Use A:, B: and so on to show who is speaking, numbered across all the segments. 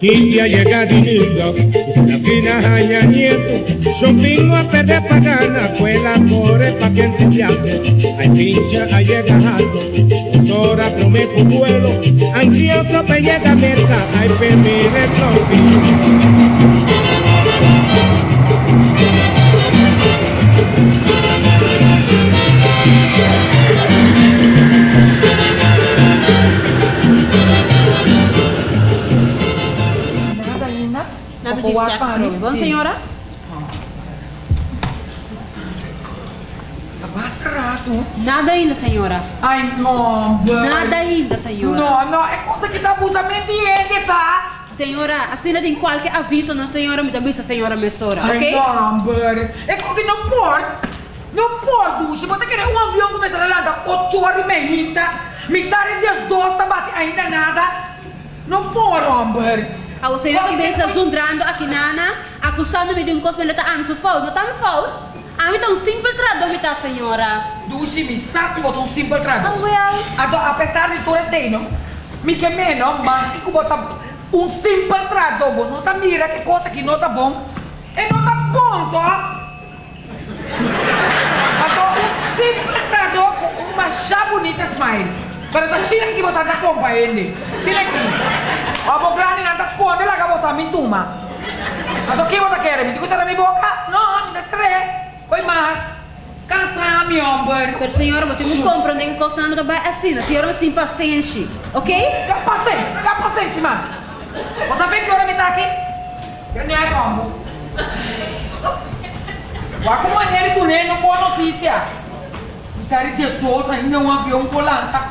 A: Noticia llega dinero, la fina haya nieto, yo vino a perder pagana, fue la amore pa' quien se viaje, hay pincha a llegar alto, ahora prometo vuelo, hay cierto pe llega meta, hay
B: pedir.
C: Bom,
B: si.
C: senhora?
B: Rato.
C: Nada ainda, senhora.
B: Ai, não.
C: Nada ainda, senhora.
B: Não, não, é coisa que dá abusamente ele, tá?
C: Senhora, assim tem qualquer aviso, não, senhora, me avisa, senhora, mesora,
B: Ai,
C: ok?
B: não, boy. É coisa que não pode. Não pode, Dushi. Você querer um avião começar a andar 8 horas e meia, metade das duas tá bate ainda nada. Não pode, amor.
C: A o senhora
B: Pode
C: também
B: ser
C: está
B: que-
C: zundrando aqui, Nana, acusando-me de um cosmeleta anso foul, não está me foul? A mim tá um simples trador, me tá, senhora.
B: Dushi, me saco botar um simples trago.
C: well.
B: Ado, apesar de tudo isso não? Me que menos, mas que botar um simples trago, não tá mira que coisa que não tá bom. E não tá bom, tá? Ado, um simples trago com uma chá bonita smile. Pero ta sila ki bosa ta kompa ende. Sila ki. Abo grani na ta skonde la ka bosa mi tuma. Ato ki bosa kere mi será mi boca? No, me ta sere. Koi mas. Cansar mi omber.
C: Per senhora, você não compra onde que costa nada vai assim. A senhora você tem paciência, ok?
B: Tá paciência, tá paciência, mas. Você vê que hora me tá aqui? Grande é combo. Vá com maneira e com ele, não boa notícia. Tá de testoso ainda um avião colando,
D: tá?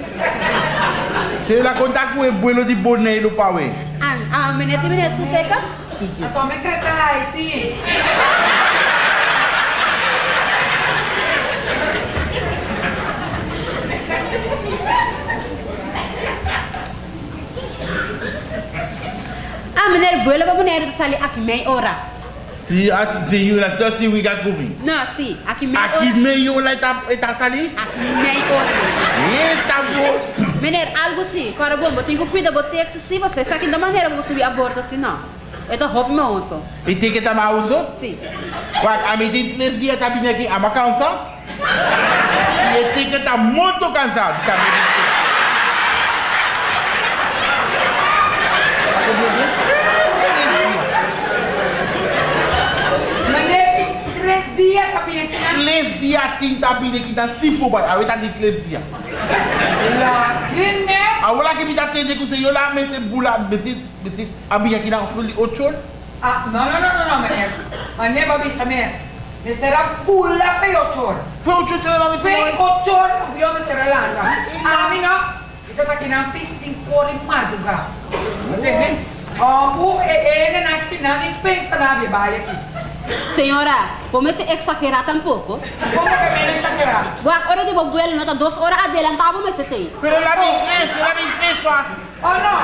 C: Te
D: la contar cu e buelo di
C: bonelo pa we. An, a minute minute su
B: tekat. Ato me
C: kata Haiti. A minute buelo pa bonelo sali ak mei
D: ora. Si, si, la sò si wiga
C: koubi. Non, si, ak mei
D: ora. Ak hora ora eta sali?
C: Ak mei hora
D: E, ta.
C: Menino, algo assim, cara bom, eu tenho que cuidar, eu tenho que se você sabe da maneira que eu subir a borda assim, não. É da roupa meu osso.
D: E tem que mais uso?
C: Sim.
D: Quando a minha tem três dias tá vindo aqui, a minha cansa. E tem que estar muito cansado também. Iglesia tinta bine kita sipu bat awe ta iglesia. La kine. Abiya.
B: Ah, no no no no no menes. Mane babi sames. Mese
D: la bula pe ochol. Fe
B: ochol
D: se
B: la. Fe yo mese relanga. Amina. Ito ta kina pis Oh, bu e pensa.
C: Señora, ¿cómo es exagerar tampoco?
B: ¿Cómo que me exagerar?
C: Bueno, ahora de Bobuel nota dos horas adelantado me se te.
D: Pero la de inglés, la de inglés, pa.
B: Oh, no.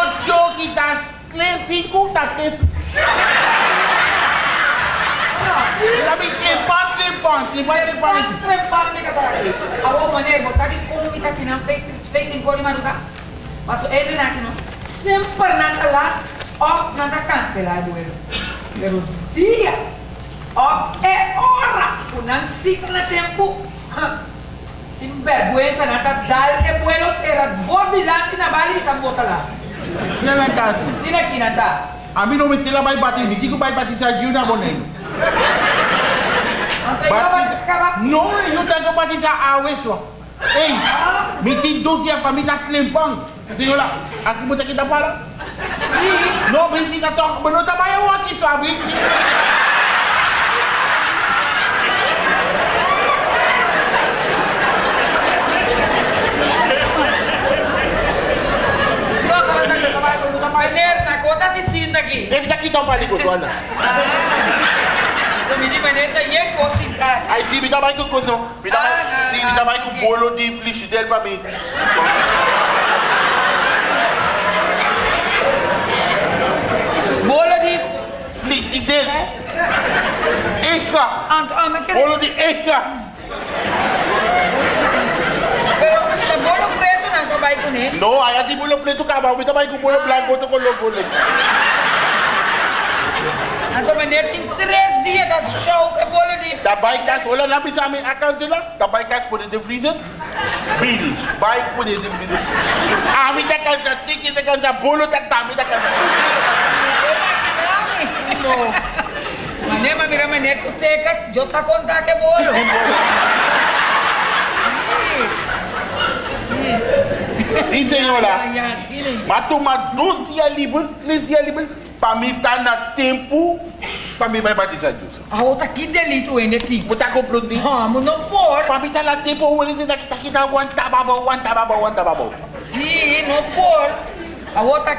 D: Ocho quitas, tres, cinco,
B: tres.
D: La bici patre pantle,
B: patre pantle. Patre pantle kata lagi. Awak mana ibu sakit kau kita kena face face in kau di mana kak? Masuk edri nak kena. Semper nak telat, off nak cancelar duelo. Pero tie op e é ora unan signa tempo. Sin vergüenza na dal e pueblos
D: era bordilanti na bali
B: Sim, aqui, Sina
D: A mim não me no mistila bay bati, hindi ko bay
B: bati sa yuna bonen.
D: não, eu tenho batizar a Wesso. Ei, me tem 12 dias para me dar limpão. Senhora, aqui você que dá para. Não precisa ka talk, but no tabayo wa ki
B: Não
D: Ele daqui dá um palico,
B: Luana. Să mi dimă neta e cosita.
D: Ai fi mi dá mais Aí sim, Me dá mais, me dá mais
B: que
D: bolo de flix dele pra mim.
B: diyeceksin. Ehka. Onu di ehka.
D: No, ay hindi bulok pleto ka ba? Umita ba yung bulok blanco to ko log
B: bulok. Ato man netin tres dia das show ka bolo di.
D: Da bike das wala na bisa amin account sila. Da bike das put in the freezer. Bill, bike put in the freezer. Amita kan sa ticket kan sa bolo tak tamita kan. No.
B: Maneira, mira maneira suteca, eu só contar que bolo. Sim.
D: Sim, senhora. Mas toma dois dias livres, três dias livres, para mim estar na tempo, para mim vai batizar Jesus.
B: A outra que delito ainda tem.
D: Vou estar comprando.
B: Vamos, não pode.
D: Para mim estar na tempo, o ele está aqui na one tababa, one tababa, one tababa.
B: Sim, não pode. A outra,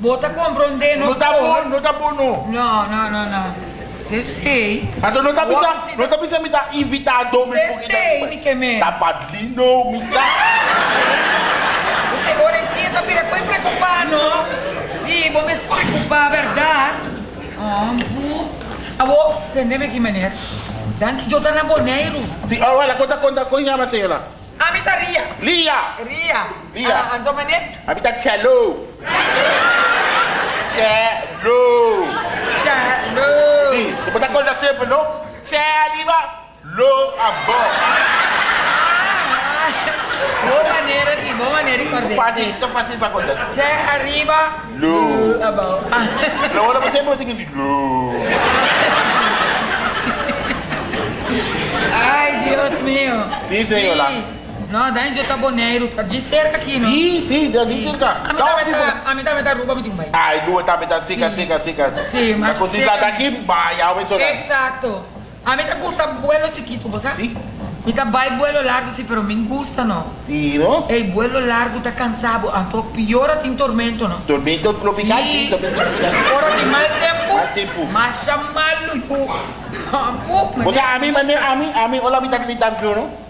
D: Bota
B: compreender, não
D: No ta bo,
B: pode.
D: no ta bo no.
B: Não, não, não, não.
D: Ato no ta
B: Awo,
D: bisa,
B: si-
D: no ta bisa mi ta invitado mi
B: que me.
D: Ta padlino mi ta.
B: Você ora em si, tá pira com preocupar, não? Sim, vou me preocupar, verdade. Ah, bu. Abo, entendeu que maneira? Dan que eu tá na boneiro.
D: Si, oh, wala conta conta ko nya ma senhora.
B: Amita Ria.
D: Lia.
B: Ria.
D: Ria.
B: Uh, Antomene.
D: Amita Cello. Cello. Cello. Ni, kau tak kau dah siapa lo? Cello. Lo
B: abo. Boa maneira de, boa maneira
D: de fazer. Fácil, fácil pra contar.
B: Che arriba.
D: Lu.
B: Abau. Ah.
D: Não, olha pra sempre, eu tenho que... Lu.
B: Ai, Deus meu.
D: Sim, senhora.
B: Sim. Não, daí eu tá boneiro, tá de cerca aqui, não?
D: Sì, sì, da
B: Sim.
D: ka.
B: A mim
D: tipo.
B: tá, a mim também tá roupa muito bem.
D: Ai, due tabi ta sika
B: Sì.
D: sika sika.
B: Sì, ma
D: Ma così
B: se-
D: da daqui, vai, awe so na.
B: Exacto. A mí te gusta vuelo chiquito, ¿vos sabes?
D: Sì.
B: Mi tá vai vuelo largo, sí, pero me gusta, no.
D: Sì, no?
B: El vuelo largo tá cansado, a to piora tem tormento, no.
D: Tormento tropical,
B: sì,
D: tormento tropical.
B: Ora tem mal tempo.
D: Mal tempo.
B: Mas chamalo,
D: O sea, a mane, a mí, a mí, hola, mi ta mi ta no? Mi ti un dulo di cabeça. Tá viu,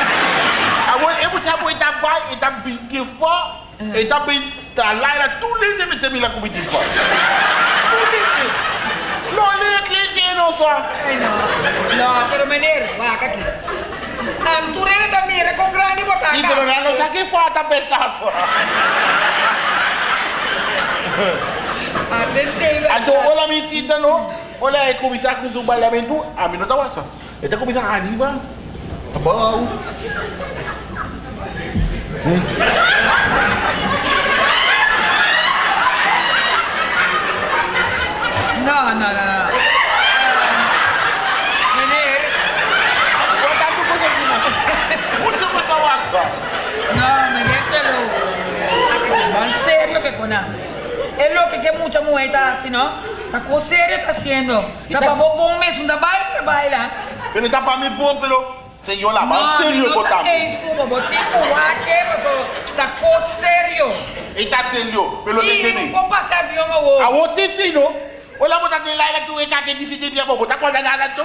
D: capul e ta bai, e ta binche fa, e ta bin ta lai la tu le de mete mi la cubi din. Lo le le se no no.
B: No, pero mener, va ca ki. Am tu rene ta mire con grande botaca.
D: Di però non sa che fa ta
B: per caso.
D: Ado ola mi sita no, ola e comisar com o balamentu, a mim não tá wasa. Ele
B: tá comisar a bau. ¿Eh?
D: No, no, no, no. Venir. Mucho más.
B: No, me lo. Va en serio que con. Es lo que que mucha mujer está ¿no? Está serio está haciendo. Está para vos un mes, un baile, baila.
D: Pero está para mí, pues, pero señora, va serio
B: no está
D: tam.
B: que escupo, botico, ¿qué pasó? Está con serio.
D: Está serio, pero
B: Sí, no
D: me.
B: puedo pasar avión o vos.
D: A wote si no. Wala mo ta de la la tu e ka ke di si de bia bo. Ta ko na na to.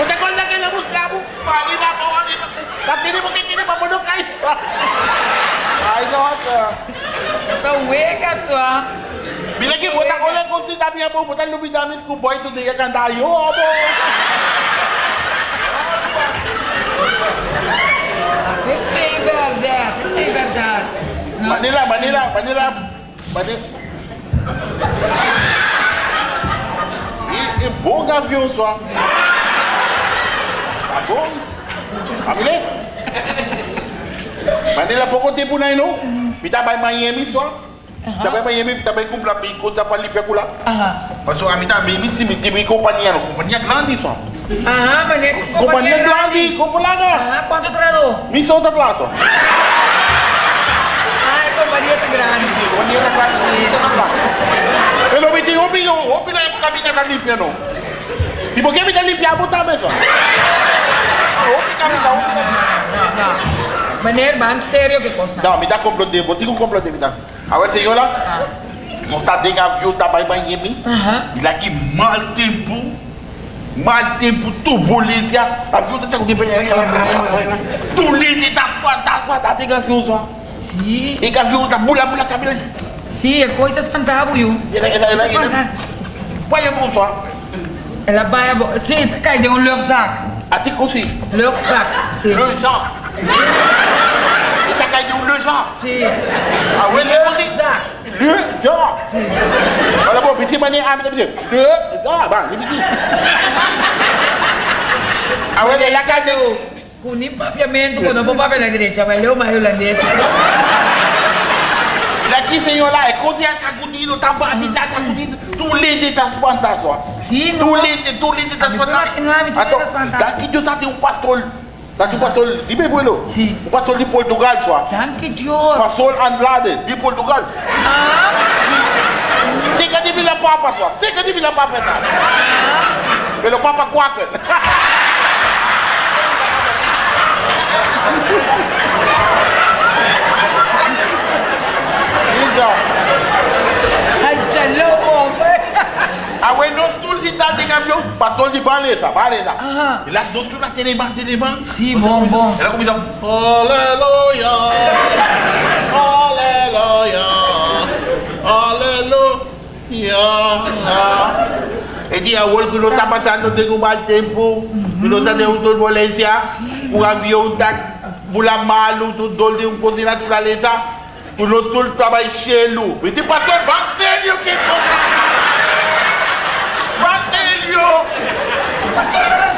D: O te acuerdas que le buscamos? Mali na po, mali na po. Patini mo que tiene pa mo no kay. Ay Bila ki bota ko le kosti tapi apa bota lu bisa mis ku boy tu dia kan dayo apa.
B: Oh, essa é verdade, essa é verdade.
D: Manila, Manila, Manila, Manila. E, e bom gavião só. Tá bom? Família? Manila pouco tempo não é não? Me dá mais Miami só. Tapi apa yang tapi aku pula pergi kos
B: dapat
D: lipi aku lah. Aha. Pasal kami tak ambil mesti mesti. Kompania grande
B: so. Grande.
D: Kompania grande.
B: Aha, quanto trado?
D: Mi so da.
B: Ah, compania grande.
D: Compania tá grande. Me digo, pingo, o limpia por que me tá limpia botar mesmo? Me dá o pingo.
B: Não, não.
D: Me de. Awe
B: se
D: yo la? Mons ta degav yo tabay
B: banye.
D: Il a ki mal tempou. Mal tempou tou bolis ya. A vyo penye.
B: Si.
D: E gav yo ta bula, bula, kabila. Si, e koi Voye
B: Si,
D: Le le
B: Dek
D: Kalau pun bising mana Am macam macam Dek Zah bang Dia bising Awak dah lakar
B: tu. Kuning papiamento Kau nampak
D: papi nak gereja Malu mahu Laki Lagi senyum lah Kau siang sagu dino Tambah di
B: tak
D: sagu
B: dino
D: Tulis dia tak sepantas
B: Tulis dia
D: Tulis
B: dia tak sepantas. Atau Lagi dia satu pastol
D: Daqui, um pastor, de Bebuelo.
B: Sim.
D: Um pastor de Portugal, só.
B: Danke, Deus.
D: Pastor Andrade, de Portugal.
B: Ah,
D: Fica de Vila Papa, só. Fica de Vila Papa, tá? Pelo Papa Quaca. Então,
B: ai, tchau, homem.
D: A when those tools in that thing avião, pastor de.
B: Aham.
D: E lá, those tools lá, tem ban, tem ban.
B: Sim, bom, bom.
D: Ela começa, aleluia, aleluia, aleluia. E dia hoje que nós está passando tem um mau tempo, que nós está tendo turbulência, o avião está pula malo, tudo dor de um coisa de natureza, o nosso tudo trabalha cheio. E tem pastor, vai sério que Vai sério!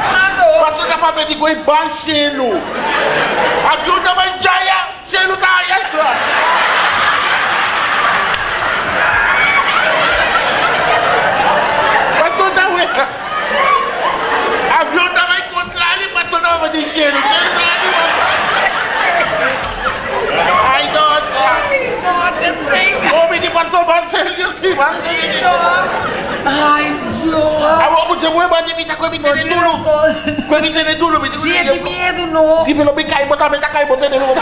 B: Pastor
D: da de coi ban cheio. Avião também jaya, tá aí, só. Pastor da ueca. Avião também contra ele, pastor da papel de cheio. Cheio tá aí, Ai, nossa.
B: Nossa, senhor.
D: Homem de pastor ban. se
B: mueva, Jimita,
D: cuevita de duro. Cuevita de duro, me digo. Siete miedo, no. Si me
B: lo
D: pica y bota, me taca y boté de nuevo.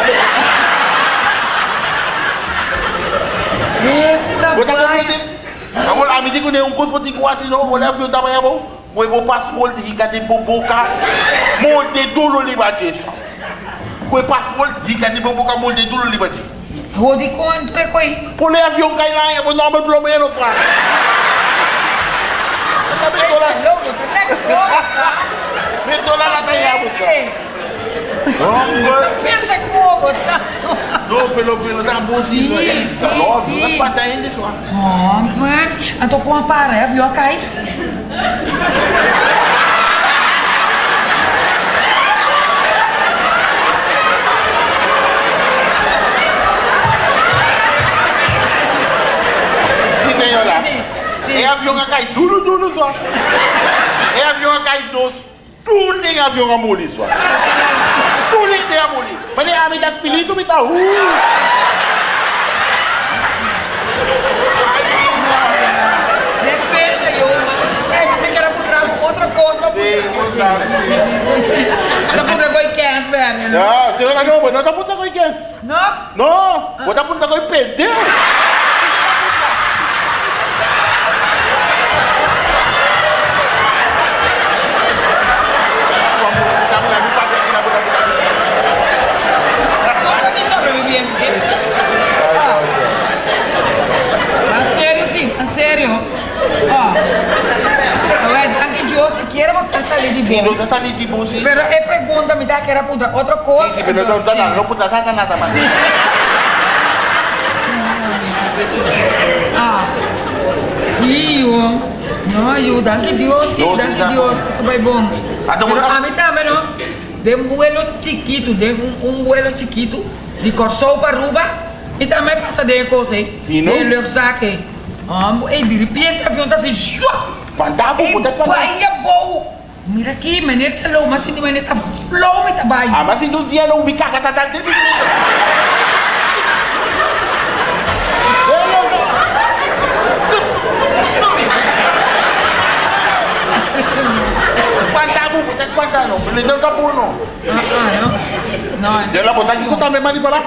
B: Esta
D: Bota que me Agora, a medida que eu não consigo assim, não, olha, eu estava aí, bom. Moi, vou passaporte, diga de boboca. Monte duro, libate. Moi, passaporte, diga de boboca, monte duro, libate.
B: Vou de contra, coi.
D: Pulei avião, cai lá, eu vou dar
B: uma pelo menos,
D: cara. Pelo pelo da bolsinha.
B: Sim, sim,
D: Logo,
B: sim.
D: mas pata ainda só.
B: Oh, mano. Eu tô com uma paré, viu? Cai.
D: Avião que cai duro, duro só. É avião que cai doce. Tudo tem avião a molir só. Tudo tem a molir. Mas nem a me dá espírito, me dá. Uh.
B: É, outra coisa pra poder. Tá goi quer, velho.
D: Não, senhora não, mas não tá puta com quem?
B: Não?
D: Não, vou dar puta com perdeu.
B: Não, não sobreviviente. Ah, sério, sim, a
D: Você está ali de bolsa. Sí,
B: Pero él pregunta, me da que era puta, otra cosa.
D: sí, pero no, no, no, no puta nada, nada más.
B: Ah, sim, ó. Não, eu, danke Deus, sim, danke
D: dá.
B: Deus, isso vai bom.
D: Ah, então
B: Pero a mim também, não? De um vuelo chiquito, de um, um vuelo chiquito, de Corsou para Aruba, e também passa de coisa,
D: Sim, não?
B: de Lersaque. Ah, e de repente o avião está assim, shua!
D: Fantasma,
B: E
D: puta, é fantasma.
B: Mira aquí, manera chalo, más hindi manera tam flow may tabay.
D: Ah, mas hindi dia nung bika katatag din. Pantamo, putas pantano, pinindol
B: ka puno. No, no.
D: yo la cosa aquí ko tambe mani para.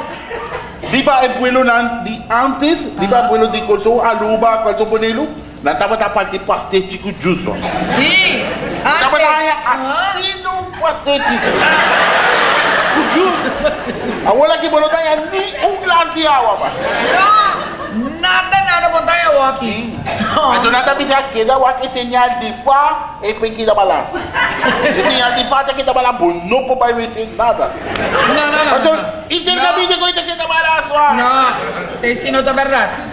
D: Di el pueblo nan antes, di ba pueblo di kolso aluba, kolso ponelo. Nan tava ta parte pastel chico juice.
B: sim!
D: Tava
B: antes.
D: ta ya
B: Ah.
D: assim no pastel chico. Agora que bolo ta ya ni um de água, pa.
B: Não, nada, nada, montanha walking.
D: Então nada bisa queda wa que señal de fa e pe que da bala. Señal de fa que da bala, bom, não po vai ver nada.
B: Não, não, não.
D: Mas
B: não.
D: intercambio com ita que da bala só.
B: Não, sei sim, não tá verdade.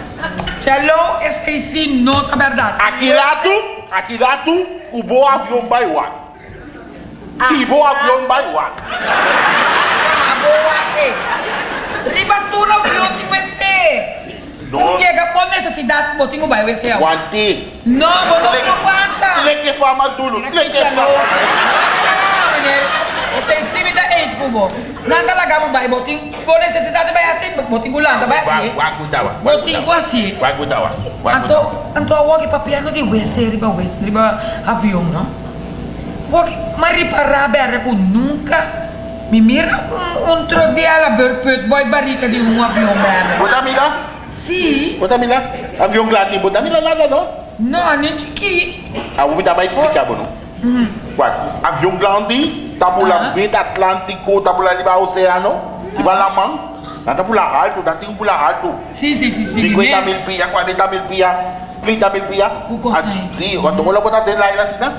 B: É sei sim, não tá verdade.
D: Aqui lado, aqui lado, o bom avião vai lá. Se bom avião vai.
B: Ah, boa, é. Ribatura, o avião tem que ser.
D: Não.
B: Tu chega por necessidade, botinho vai, vai ser. Não, vou não aguenta.
D: Tile que fama duro,
B: Mira
D: tile
B: aqui,
D: que.
B: Não, menino. Você sim me dá ex, cubo. Nada lá, gabo, vai, botinho. Por assim, botinho lá, vai
D: Vai,
B: assim.
D: vai cuidar, vai.
B: Botinho assim.
D: Vai cuidar.
B: Anto, anto awag ipapiano di WC, riba we, riba avião, não? Wag, mariparar berra ko nunca. Me mira um, tro de ala berput boy barrica de um avião berra.
D: Bota mila,
B: Si,
D: bota mila. Avião gladi, bota mila nada não.
B: não, nem chiqui.
D: Ah, vou dar mais explicar, bom. Vai. Avião Tabou
B: ah.
D: la bit Atlantiko, tabou la liba oceano, liba la man. Nan tabou la alto, nan tingou la alto.
B: Si, si, si, si.
D: 50 mil pia, 40 mil pia, 30 mil pia.
B: Ou konsen.
D: Si, wato mou la bota de la ila sina.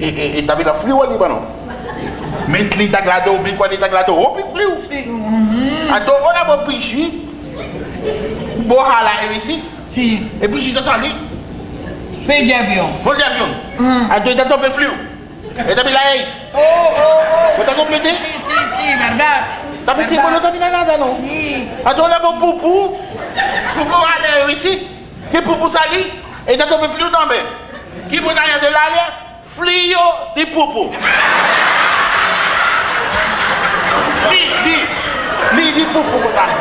D: E tabi la fliwa liba no. Men 30 glado, men 40 glado, opi fliw. Ato mou la bo pichi. Bo hala evi si.
B: Si.
D: E pichi to sali.
B: Fè di avyon.
D: Fè di avyon.
B: Mm.
D: Ato e tato pe fliw. Tabi la eis.
B: Oh, oh,
D: Bota complete?
B: oh. Si, si, si, verdade.
D: Tabi si, wala tabi na nada no.
B: Si.
D: Ato, wala mo pupu, pupu e wisi, que pupu sali, e ta tope frio também. Que botanha de lália, frio de pupu. Li, li, li de pupu botanha.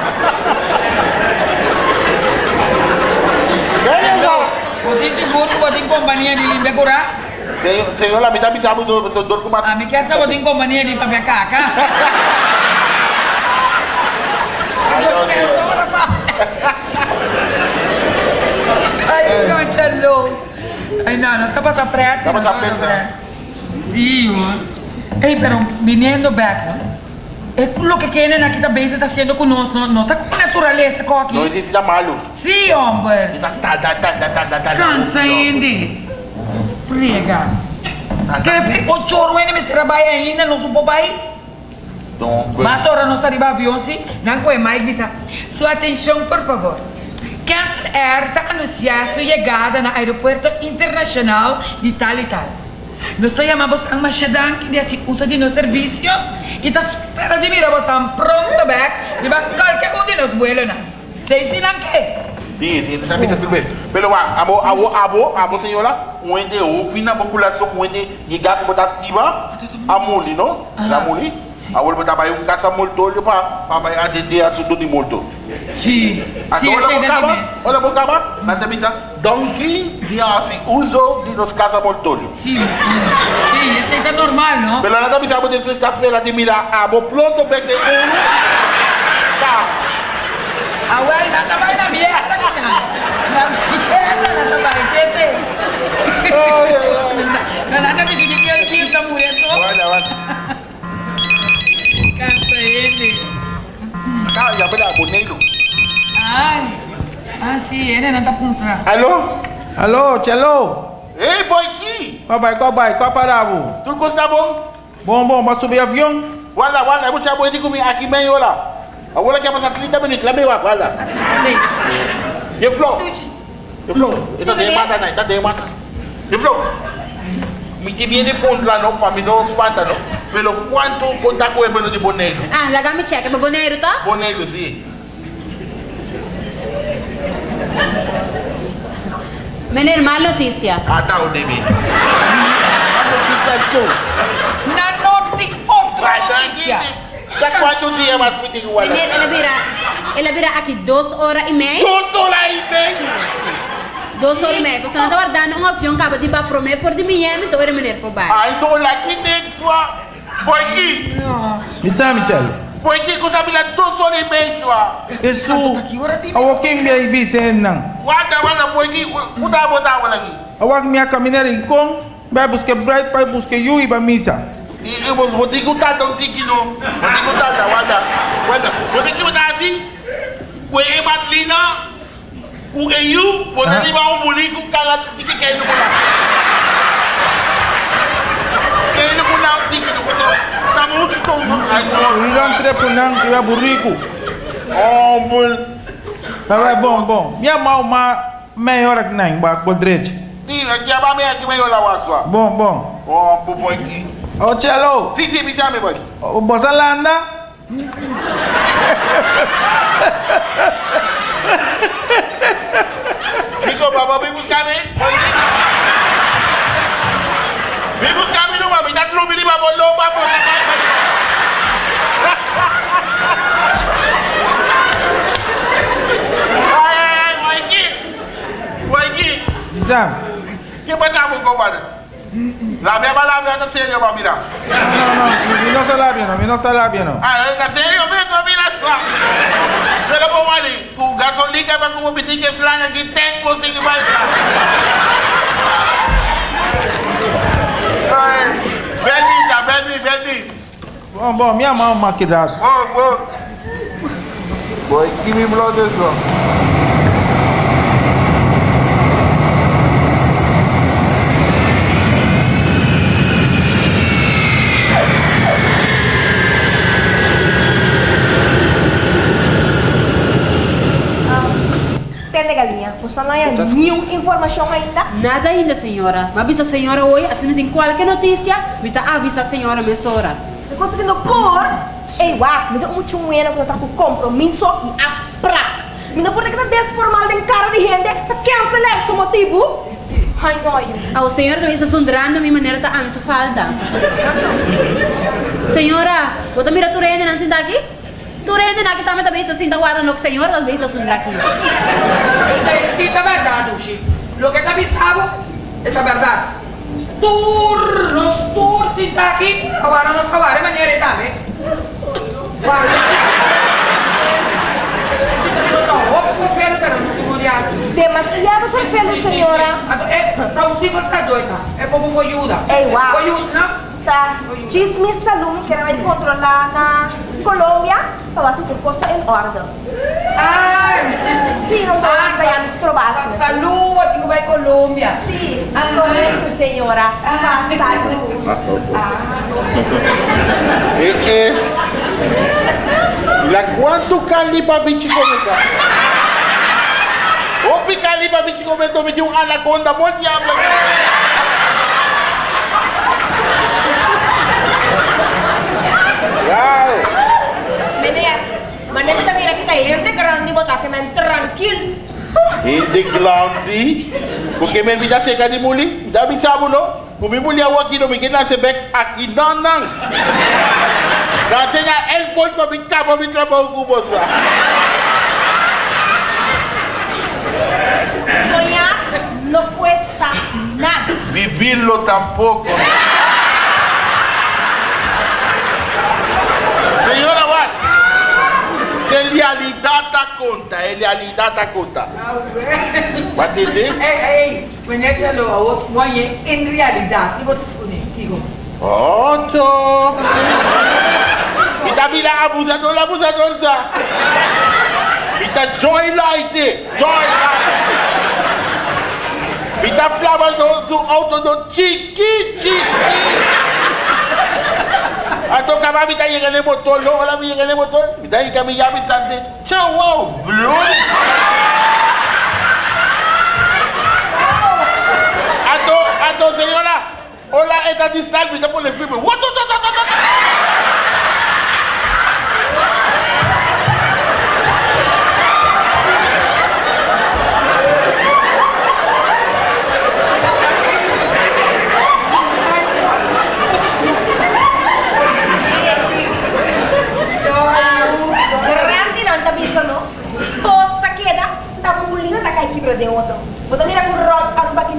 D: Beleza?
B: Botin seguro, botin companhia de limpe curar.
D: Senhor, senhor, lá me dá bisabo do do do como
B: A mim quer saber botin companhia de papel caca.
D: Ai,
B: Quer
D: Deus.
B: só da pa- Ay, no, chalo. Ay, no, no está para pressa.
D: Está pa' pressa.
B: Sí. Ey, pero viniendo back, ¿no? Es lo que quieren aquí también se está haciendo con nosotros, no, no está con naturaleza con
D: Não
B: aquí.
D: existe da tá, tá, tá.
B: Cansa, Andy. Friega. Quer ver o choro ainda me trabalha ainda, não supo pai? Ahora no estar em avião, sim? Não com mais visa. Sua atenção, por favor. Cancel Air está anunciando sua chegada no aeroporto internacional de tal e tal. Nós chamamos a Machadan, que assim usa de nosso serviço, e está esperando de mirar você pronto back, de qualquer um de nós vuelos, não. Sei se não quer.
D: Sim, sim, tá me tudo bem. Pelo lá, amo, amo, amo, amo, senhora, onde opina a população, onde chegar com botar estiva, a muli, não? A. A botar vai um caça molto para para atender assunto de molto.
B: Sim.
D: Então,
B: Sim,
D: olha
B: sei
D: por
B: da
D: cama,
B: mesmo.
D: olha por cama, na temisa, donkey, de assim, uso de nos caça molto.
B: Sim, sim, esse aí tá normal, não?
D: Pelo na temisa, você está esperando de mirar, amo, pronto, bem de um. Tá.
B: A ué, não tá mais na merda, não. Na merda, não tá mais. Esse aí.
D: Ai, ai.
B: Não, nada de que ele tinha essa mulher só.
D: Olha, olha.
B: Cansa ele.
D: Tá, já vai dar, bonito.
B: Ai. Ah, sim, ele não tá trás.
D: Alô?
E: Aló, Chalo.
D: Ei, boy, aqui. aqui.
E: Qual vai, qual vai? Qual parava?
D: Tudo coisa tá bom?
E: Bom, bom, vai subir avião?
D: Wala, wala, eu vou te comigo aqui meio lá. Agora que passar 30 minutos, lá meio lá, wala. E flow? E flow? Ita de mata na, ita de mata. De flow. Miti bien de la no, para mí no espanta. Pero ¿cuánto contacto es bueno de Bonero?
C: Ah, la gama checa, ¿pero Bonero
D: está? Sí.
C: Meneer, más noticia.
D: Ah, David. A notícia
C: é sua. Na me horas e meia.
D: Duas horas e meia?
C: Sim, sim. E meia. Você não está guardando um avião que acaba de ir para Promé, for de Miami, então era menino para baixo.
D: Ah, então lá aqui dentro sua. Boy aqui.
B: Nossa.
E: Me sabe, Michel?
D: Boy aqui, que sabe lá duas horas e meia sua.
E: Isso,
B: Aqui, ora tem.
E: awak yung biya ibisen nang.
D: Wanda, wanda, boy aqui. Kuda botar wala aqui.
E: Awak minha caminhar em kong, vai buscar bright, vai buscar you e vai missa.
D: E eu vou ter que botar um tique no. Vou ter que wanda. Wanda, você que botar assim? O e matlina. Bukan you, buat ha? tadi bawa muli ku kalah tiket kain lu pula. Kain lu pun nak. Tamu tu
E: tu. Hilang tidak punang, tidak buriku.
D: Oh, bul.
E: Tapi bom bom, dia mau ma meh orang neng buat buat
D: dredge. Ti, dia bawa meh kimi orang lawas wa. Ah.
E: Bom bom.
D: Oh, bu boyki.
E: Oh, cello.
D: Ti ti bisa meh boy.
E: Oh, bosan landa.
D: Biko baba bi buskami. Bi buskami nou mami. Dat lou bili babo lou babo sa pa pa. Ay, Waiki. Waiki. Zam.
E: Ki
D: pa sa moun kompade? La mè ba la mè ta
E: serio mami la. Non, non, non. Mi non sa la mè no, mi non sa la non. mè no.
D: Ah, ta serio mè, mi la Pero po mali, kung gasolin ka ba kumupiti ka sila nga gitek mo, sige ba siya? Benny ka, Benny, Benny.
E: Bom, bom, minha mão maquidada.
D: Bom, bom. Boy, give me blood as well.
F: Tende galinha, você não tem nenhuma informação ainda?
C: Nada ainda, senhora. Mas avisa a senhora hoje, assim tem qualquer notícia, me tá avisa a senhora, minha senhora.
F: Não conseguindo pôr? Ei, uá, me dá um tchumena que eu tô com compromisso e abstract. Me dá por que tá desformal de cara de gente, tá cancelar esse motivo? Ai, dói.
C: Ah, o senhor também está sondrando a minha maneira tá anso falta. senhora, você mira tu rende não sinta aqui? Tu rende na que também também está sinta guarda no que senhora também está sondra aqui.
B: Isso sí está verdad, Uchi. Lo que te avisaba está verdad. Tur, nos tur sin aquí, ahora nos acabaré mañana y tal, ¿eh? Te morias.
F: Demasiado safado, senhora.
B: É, tá um ciclo tá doida. É como ajuda.
F: Ei, uau.
B: Ajuda, não?
F: Cismis, salumi, caramel controllana, Colombia, babası Türk in en Ah! Sì, non va
B: ah,
F: a andare guarda, mi strovassi.
B: Saluti, come vai Colombia?
F: Sì, ancora ah. signora. Ah, saluti.
D: Ah. E, e, la quanto calli babici come calli? O picali babici come dove c'è un anaconda, molti amano. Cuidado.
F: Menea, mañana también aquí está gente grande, bota que me tranquilo.
D: Hindi grande? Porque me vida seca de saya el
F: no cuesta nada.
D: Vivirlo tampoco. De realidad da conta, de realidad da conta. Did it?
B: Ei, ei, menete lo a os moye en realidad. Digo, te escuné, digo.
D: Ocho. Y también la abusador, abusador sa. Y está joy light, joy light. E tá plava su auto do chiqui, chiqui. Atau kami ambil tayar kena botol, lo kalau ambil kena botol, tayar kami ambil tanda. Ciao, wow, vlog. Atau, atau senyora, hola, esta distancia, por el filme. What, what, what, what, what, what.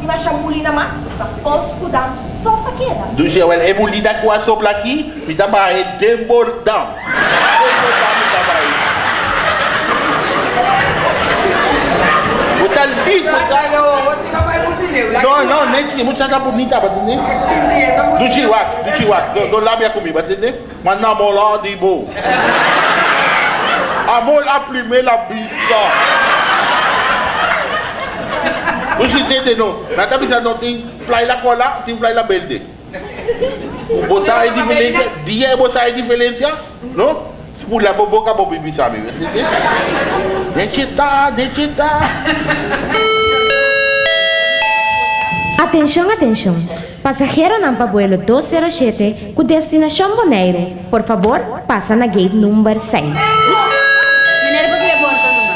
F: Tima chamulina mas, tá posco dando, só tá queda.
D: Do je wel emulida kwa sopla aqui, mi ta ba e dembordão. Dembordão mi ta ba e. Bota listo, cara.
B: Hello, você não
D: no, nem tinha muita coisa bonita, ba entender? Do chihuahua, do chihuahua, do, do lábia comigo, ba entender? Mas namorado de boa. Amor a primeira vista. Você entende não? Na cabeça não tem fly la cola, tem fly la belde. Você é diferença, dia você é diferença, não? Pula a boca para bibi sabe, entende? Necessita, necessita.
G: Atenção, atenção. Passageiro Nampa Vuelo 207 com destinação Bonaire. Por favor, passa na gate número 6.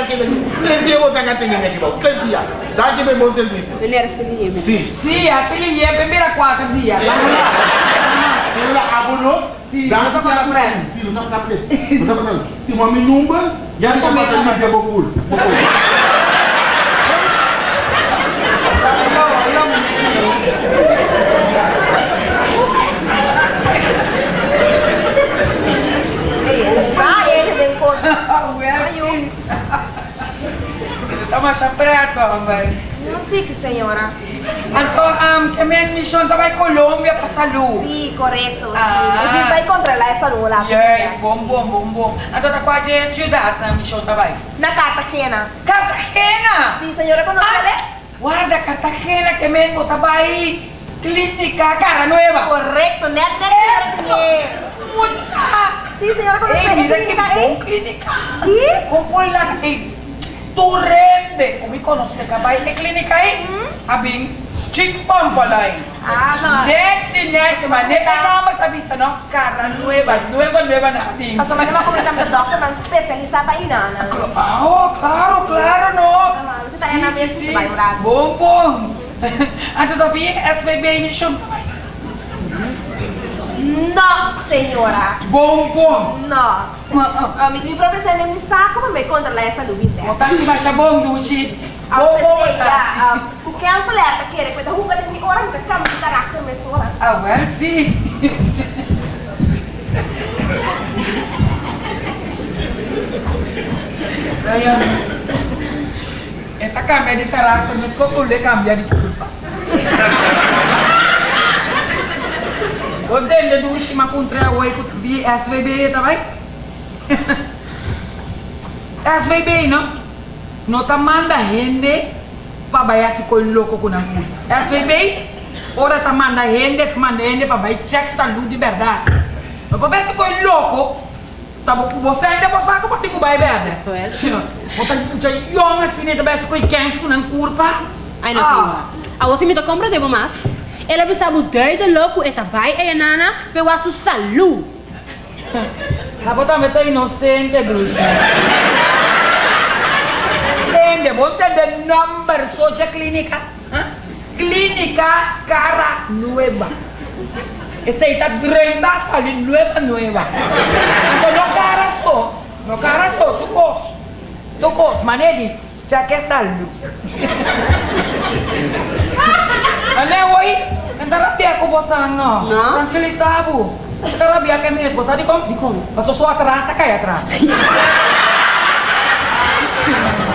D: aqui, três dias você vai atender aqui, bom. Dias. Dá aqui para bom serviço.
C: Mineiro, se liga.
D: Sim.
B: Sim, ele ia primeira quatro dias.
D: Senhora, abonou?
B: Sim, só
D: aqui
B: para
D: a
B: frente.
D: Sim, não só para frente. Não só para frente. Tem uma minumba, já está
B: Comigo
D: passando
B: também.
D: aqui a
B: Caramba.
F: Não fique, senhora.
B: Então, um, que minha missão vai para Salu.
F: Sim, correto.
B: Ah.
F: Vai controlar essa.
B: Yes, bom, bom, bom, bom. Então, tá quase a cidade, missão
F: vai? Cartagena.
B: Cartagena?
F: Sim, senhora.
B: Ah, guarda, Cartagena, que mengo, tá aí. Clínica Cara Nueva.
F: Correcto,
B: me
F: Sí,
B: mira ¿eh?
F: Sí.
B: ¿Cómo
F: la?
B: Como conhece que vai ter clínica aí? Pampa lá aí.
F: Ah, não.
B: Net, net, mas nem que nome tá vista, não? Cara Nueva, Nueva, Nueva na Abing.
F: Nós vamos uma comentar com o doutor, mas especialista aí, Nana.
B: Ah, claro, claro, não.
F: Você tá aí na mesa, você vai orar.
B: Bom, bom. Antes do fim, SBB me chama
F: Não, senhora.
B: Bom, bom.
F: Não. Ah, me, me professor nem me saco para me controlar essa luz interna.
B: Botar se baixa bom, Duchi.
F: A
B: Bom, bom,
F: professor,
B: botar
F: ah, o que ela alerta querer, coisa ruga de mim, ora, me cama de caráter, me sora.
B: Ah, well, sim. Ayan. Esta cambia de carácter, mas como le cambia de culpa. Onde ele do Shima contra o Eco vi SVB também? SVB, não? Não tá manda gente para bayar se coi louco com a culpa. SVB, ora tá manda gente, manda gente para bayar check saúde de verdade. Não para se coi louco, tá bom, você ainda você sabe que bayar verdade.
C: Well.
B: Sim, você já young assim, né, também se coi quente com a culpa.
C: Ai, não, senhora. A você me dá compra de mais. Ela precisa mudar de louco e vai e nana pela sua saúde.
B: A bota meta inocente, Drusi. Entende? Bota de number soja clínica. Clínica Cara Nueva. Ese ahí está 30 salir nueva, nueva. Entonces no cara so, no cara so, tu cos. Tu cos, manedi, ya que saldo. Ale, oi, Kan tarapi aku bosan no.
C: No.
B: Kan kili sabu. Kan tarapi aku mes bosan
C: di kom.
B: Di kom. Pas suara terasa kaya terasa.